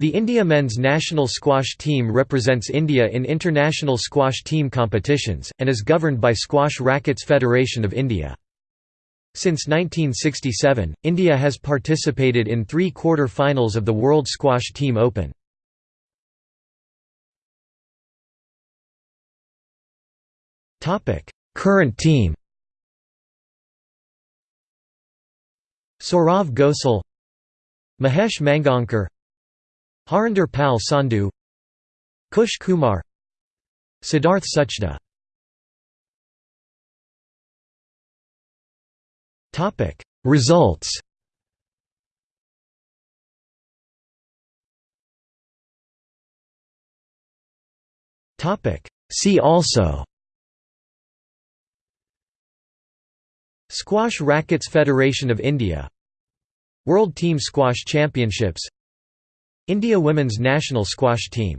The India men's national squash team represents India in international squash team competitions, and is governed by Squash Rackets Federation of India. Since 1967, India has participated in three quarter-finals of the World Squash Team Open. Current team Saurav Ghosal Mahesh Mangaonkar Harinder Pal Sandhu Kush Kumar Siddharth Suchde Results. Topic See also. Squash Rackets Federation of India. World Team Squash Championships India women's national squash team